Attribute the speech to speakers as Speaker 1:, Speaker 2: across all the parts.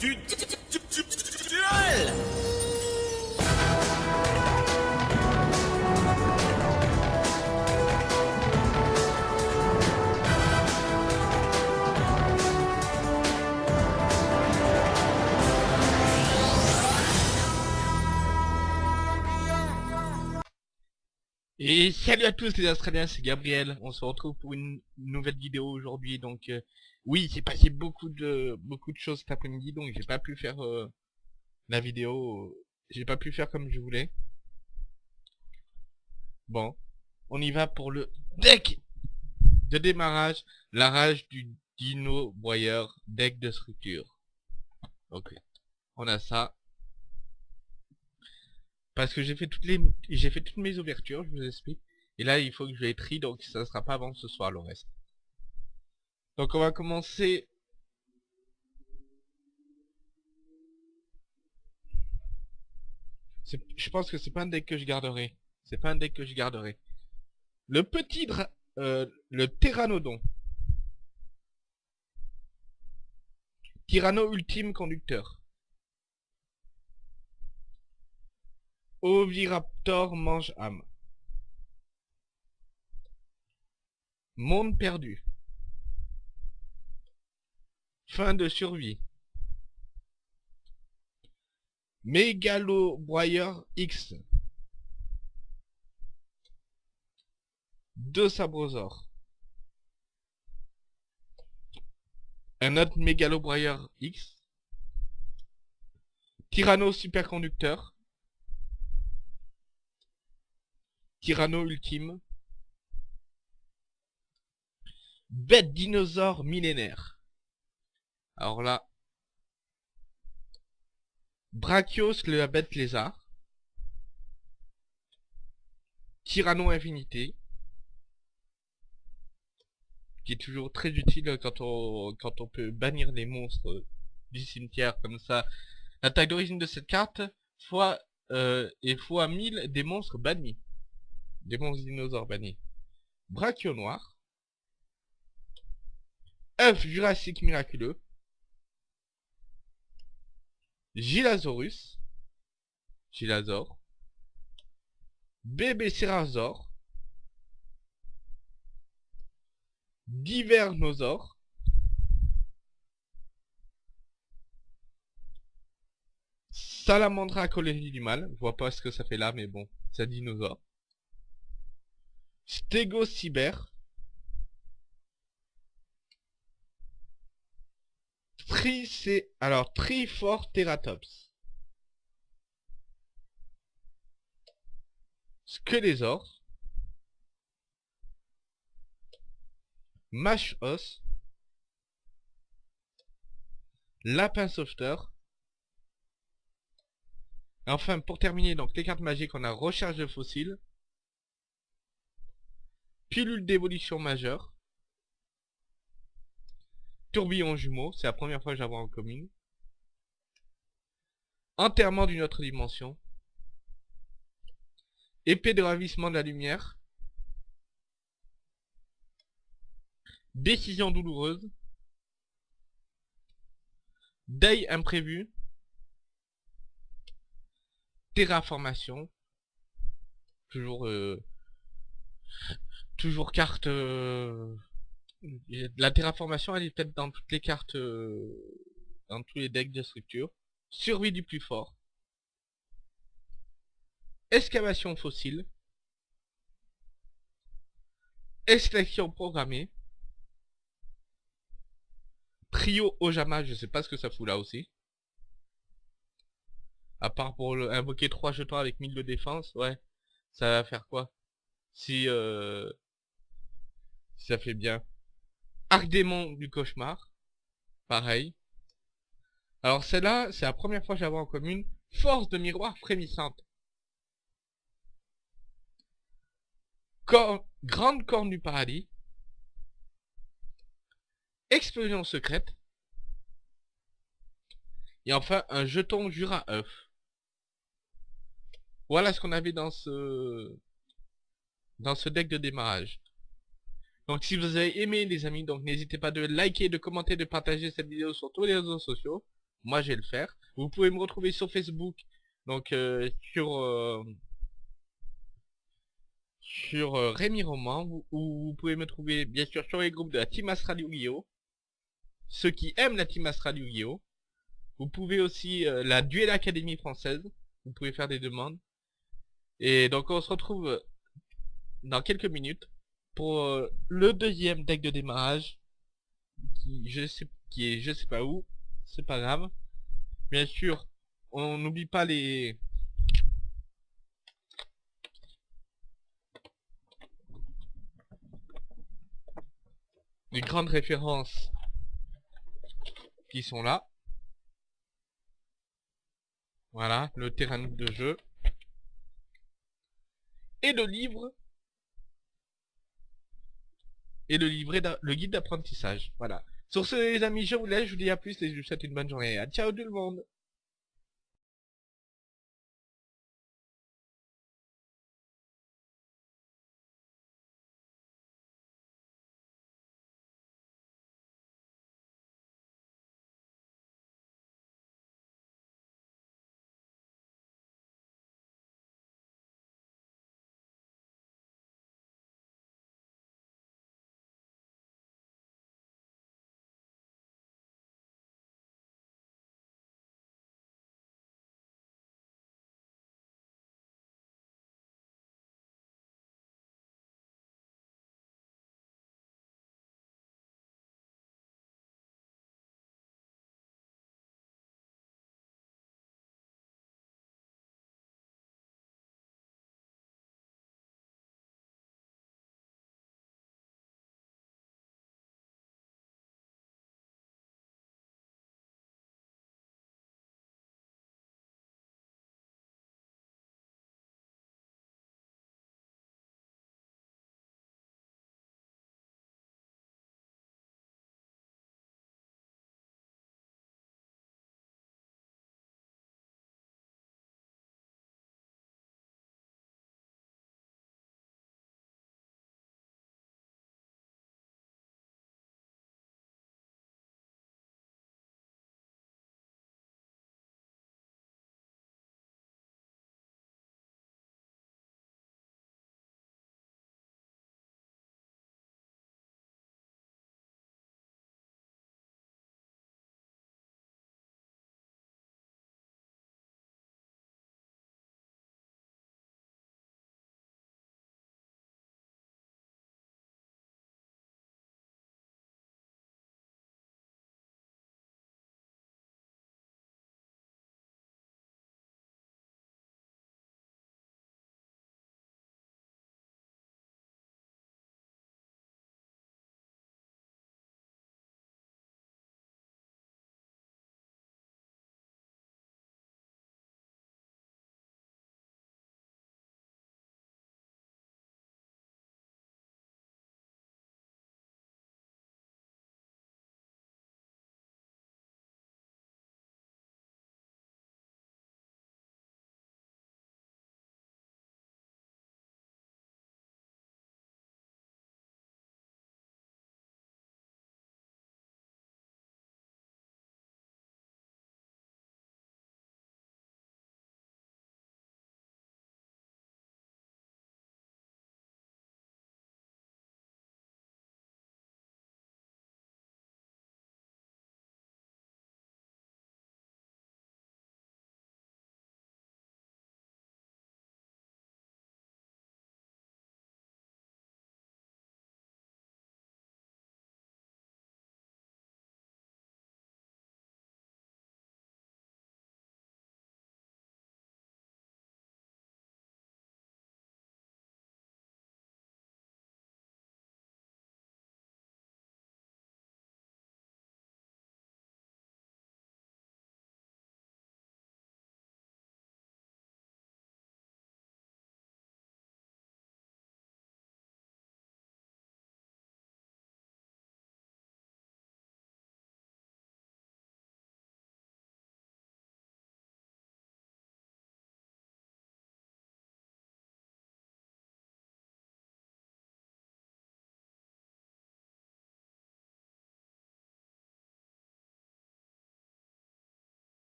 Speaker 1: du
Speaker 2: Salut à tous les Australiens, c'est Gabriel. On se retrouve pour une nouvelle vidéo aujourd'hui. Donc euh, oui, c'est passé beaucoup de beaucoup de choses cet après-midi, donc j'ai pas pu faire euh, la vidéo. J'ai pas pu faire comme je voulais. Bon, on y va pour le deck de démarrage, la rage du dino broyeur, deck de structure. Ok, on a ça. Parce que j'ai fait toutes les j'ai fait toutes mes ouvertures, je vous explique. Et là, il faut que je les trie, donc ça ne sera pas avant ce soir le reste. Donc on va commencer. Je pense que c'est pas un deck que je garderai. C'est pas un deck que je garderai. Le petit dra... euh, le Pteranodon. Tyranno ultime conducteur. Oviraptor mange âme. Monde perdu. Fin de survie. Mégalo broyeur X. Deux sabrosaures. Un autre mégalo broyeur X. Tyranno superconducteur. Tyranno ultime. Bête dinosaure millénaire. Alors là. Brachios le bête lézard. Tyranno infinité. Qui est toujours très utile quand on, peut bannir les monstres du cimetière comme ça. La d'origine de cette carte fois, euh, est fois 1000 des monstres bannis. Des monstres dinosaures bannis. Brachio noir. Œuf jurassique miraculeux. Gilasaurus. Gilasaur. Bébé Cérasaure. Divernosaure. Salamandra colonie du mal. Je vois pas ce que ça fait là, mais bon, c'est un dinosaure. Stégocyber. Tricé... Alors, Triforteratops. Squelésaure. Mâche-os. Lapin sauveteur. Et enfin, pour terminer, donc les cartes magiques, on a Recharge de fossiles. Pilule d'évolution majeure. Tourbillon jumeau, c'est la première fois que j'avoue en commune. Enterrement d'une autre dimension. Épée de ravissement de la lumière. Décision douloureuse. Deuil imprévu. Terraformation. Toujours euh, toujours carte euh, la terraformation elle est peut-être dans toutes les cartes euh, dans tous les decks de structure. Survie du plus fort. Excavation fossile. Extraction programmée. Trio Ojama je sais pas ce que ça fout là aussi. À part pour le, invoquer 3 jetons avec 1000 de défense ouais. Ça va faire quoi? Si euh, si ça fait bien. Arc démon du cauchemar. Pareil. Alors celle-là, c'est la première fois que j'avais en commune. Force de miroir frémissante. Grande corne du paradis. Explosion secrète. Et enfin, un jeton Jura œuf. Voilà ce qu'on avait dans ce dans ce deck de démarrage. Donc si vous avez aimé les amis, donc n'hésitez pas de liker, de commenter, de partager cette vidéo sur tous les réseaux sociaux. moi je vais le faire. Vous pouvez me retrouver sur Facebook, donc euh, sur euh, sur euh, Rémi Roman, ou ou vous pouvez me trouver bien sûr sur les groupes de la Team Astral Yu-Gi-Oh! Ceux qui aiment la Team Astral Yu-Gi-Oh! Vous pouvez aussi la Duel Académie française, vous pouvez faire des demandes. Et donc on se retrouve dans quelques minutes pour euh, le deuxième deck de démarrage qui je sais qui est je sais pas où, c'est pas grave. Bien sûr, on n'oublie pas les les grandes références qui sont là. Voilà, le terrain de jeu. Et le livre. Et le livret, le guide d'apprentissage. Voilà. Sur ce, les amis, je vous laisse, je vous dis à plus et je vous souhaite une bonne journée. À ciao tout le monde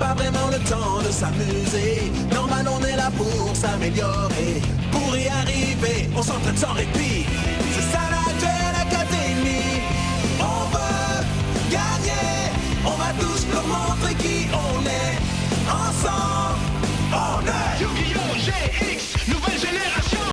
Speaker 3: pas vraiment le temps de s'amuser. Normal, on est là pour s'améliorer. Pour y arriver, on s'entraîne sans répit. C'est ça la Duel Academy. On veut gagner. On va tous montrer qui on est. Ensemble, on est. Yu-Gi-Oh!